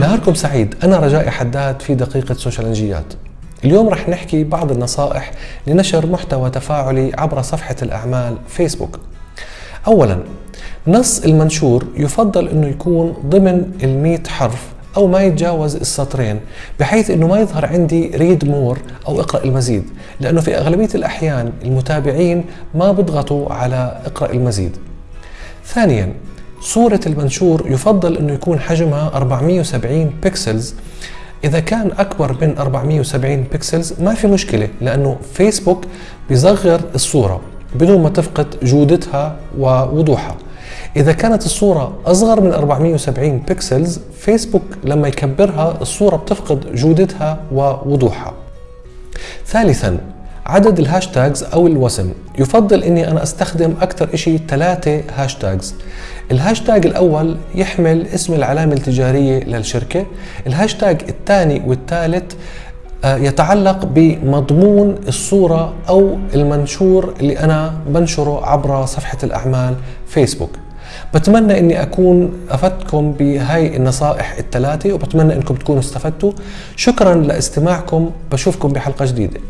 نهاركم سعيد. أنا رجائي حداد في دقيقة سوشيالنجيات اليوم رح نحكي بعض النصائح لنشر محتوى تفاعلي عبر صفحة الأعمال فيسبوك. أولا نص المنشور يفضل أنه يكون ضمن المئة حرف أو ما يتجاوز السطرين بحيث أنه ما يظهر عندي read more أو إقرأ المزيد لأنه في أغلبية الأحيان المتابعين ما بيضغطوا على إقرأ المزيد. ثانيا صورة المنشور يفضل أنه يكون حجمها 470 pixels إذا كان أكبر من 470 pixels ما في مشكلة لأنه فيسبوك بيصغر الصورة بدون ما تفقد جودتها ووضوحها. إذا كانت الصورة أصغر من 470 pixels فيسبوك لما يكبرها الصورة بتفقد جودتها ووضوحها. ثالثا عدد ال hashtags أو الوسم. يفضل أني أنا أستخدم أكثر إشي ثلاثة hashtags. الهاشتاج الأول يحمل اسم العلامة التجارية للشركة. الهاشتاج الثاني والثالث آه، يتعلق بمضمون الصورة أو المنشور اللي أنا بنشره عبر صفحة الأعمال فيسبوك. بتمنى إني أكون أفدتكم بهاي النصائح الثلاثة وبتمنى إنكم تكونوا استفدتوا. شكرا لاستماعكم. بشوفكم بحلقة جديدة.